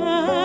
time.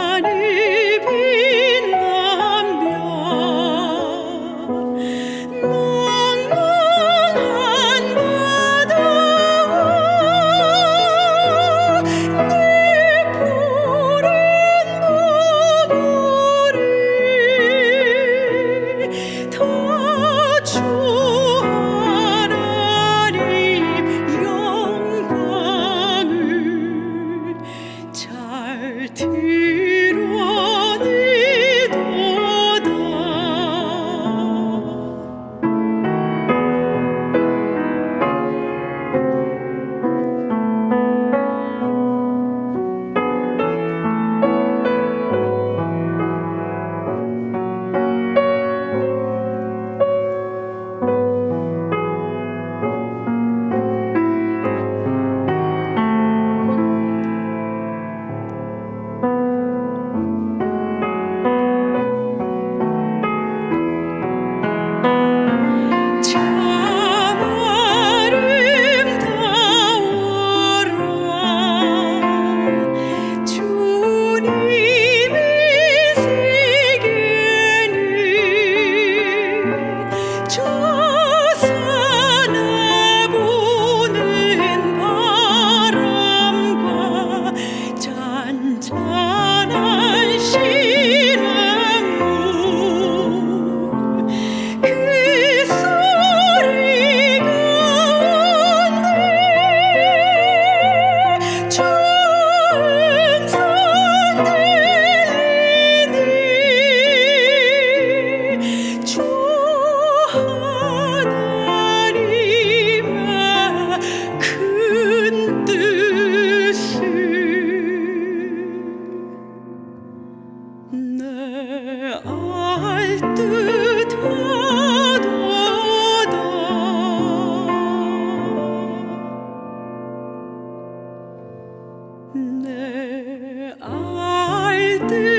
Ne alte